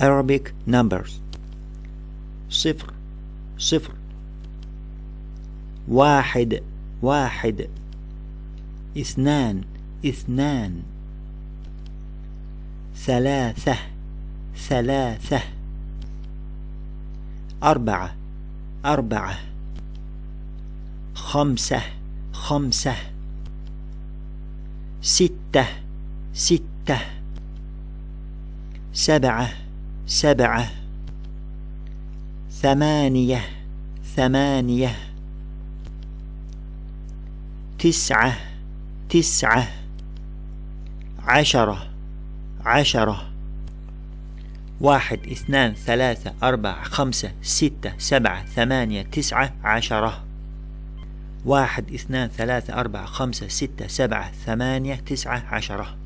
Arabic numbers. صفر صفر واحد واحد اثنان اثنان ثلاثة ثلاثة أربعة أربعة خمسة خمسة ستة ستة سبعة سبعة. ثمانية. ثمانية. تسعة. تسعة. عشرة. عشرة. واحد اثنان ثلاثة أربعة خمسة ستة سبعة ثمانية تسعة عشرة. واحد اثنان ثلاثة أربعة خمسة ستة سبعة ثمانية تسعة عشرة.